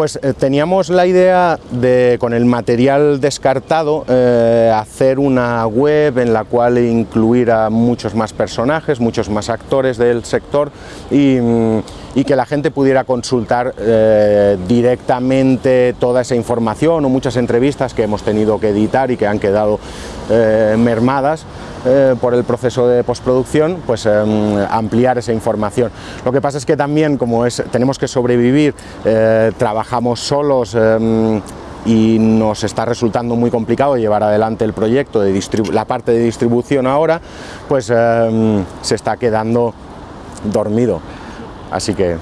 Pues eh, teníamos la idea de, con el material descartado, eh, hacer una web en la cual incluir a muchos más personajes, muchos más actores del sector y, mm, que la gente pudiera consultar eh, directamente toda esa información o muchas entrevistas que hemos tenido que editar y que han quedado eh, mermadas eh, por el proceso de postproducción, pues em, ampliar esa información. Lo que pasa es que también, como es, tenemos que sobrevivir, trabajamos solos, em, y nos está resultando muy complicado llevar adelante el proyecto, de la parte de distribución ahora, pues em, se está quedando dormido. Así que